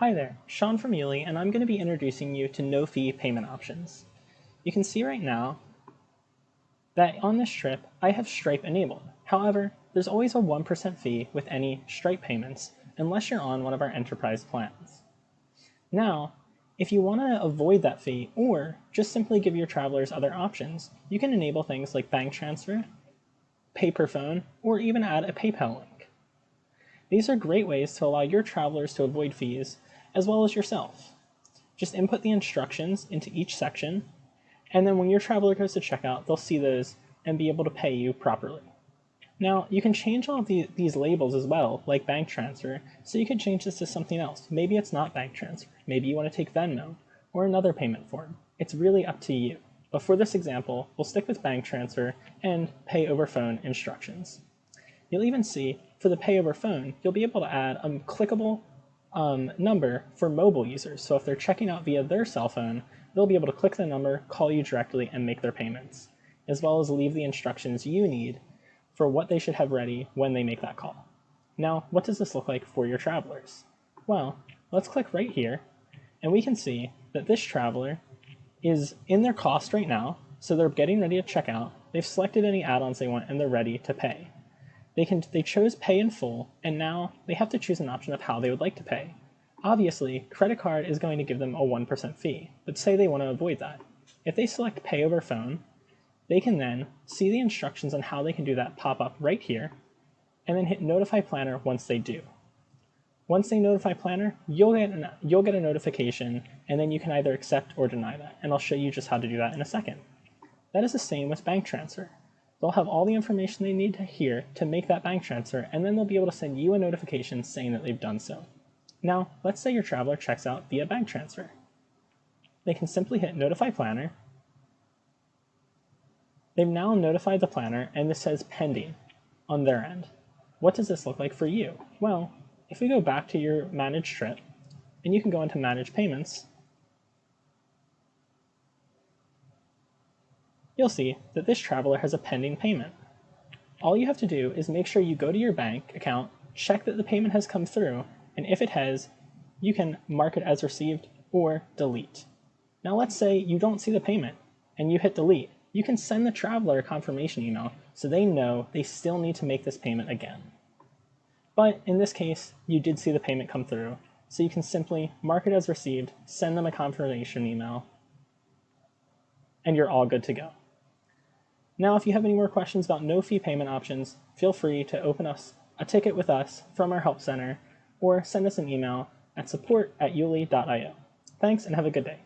Hi there, Sean from YOULi, and I'm going to be introducing you to no-fee payment options. You can see right now that on this trip, I have Stripe enabled. However, there's always a 1% fee with any Stripe payments, unless you're on one of our enterprise plans. Now, if you want to avoid that fee, or just simply give your travelers other options, you can enable things like bank transfer, pay per phone, or even add a PayPal link. These are great ways to allow your travelers to avoid fees as well as yourself. Just input the instructions into each section, and then when your traveler goes to checkout, they'll see those and be able to pay you properly. Now, you can change all of the, these labels as well, like bank transfer, so you could change this to something else. Maybe it's not bank transfer. Maybe you want to take Venmo or another payment form. It's really up to you. But for this example, we'll stick with bank transfer and pay over phone instructions. You'll even see for the pay over phone, you'll be able to add a clickable um, number for mobile users. So if they're checking out via their cell phone, they'll be able to click the number, call you directly, and make their payments, as well as leave the instructions you need for what they should have ready when they make that call. Now, what does this look like for your travelers? Well, let's click right here, and we can see that this traveler is in their cost right now, so they're getting ready to check out. They've selected any add-ons they want, and they're ready to pay. They, can, they chose pay in full, and now they have to choose an option of how they would like to pay. Obviously, credit card is going to give them a 1% fee, but say they want to avoid that. If they select pay over phone, they can then see the instructions on how they can do that pop up right here, and then hit notify planner once they do. Once they notify planner, you'll get, an, you'll get a notification, and then you can either accept or deny that, and I'll show you just how to do that in a second. That is the same with bank transfer. They'll have all the information they need to hear to make that bank transfer, and then they'll be able to send you a notification saying that they've done so. Now, let's say your traveler checks out via bank transfer. They can simply hit Notify Planner. They've now notified the planner, and this says pending on their end. What does this look like for you? Well, if we go back to your managed trip, and you can go into Manage Payments, you'll see that this traveler has a pending payment. All you have to do is make sure you go to your bank account, check that the payment has come through, and if it has, you can mark it as received or delete. Now let's say you don't see the payment and you hit delete. You can send the traveler a confirmation email so they know they still need to make this payment again. But in this case, you did see the payment come through, so you can simply mark it as received, send them a confirmation email, and you're all good to go. Now, if you have any more questions about no fee payment options, feel free to open us a ticket with us from our help center or send us an email at support at youli.io. Thanks and have a good day.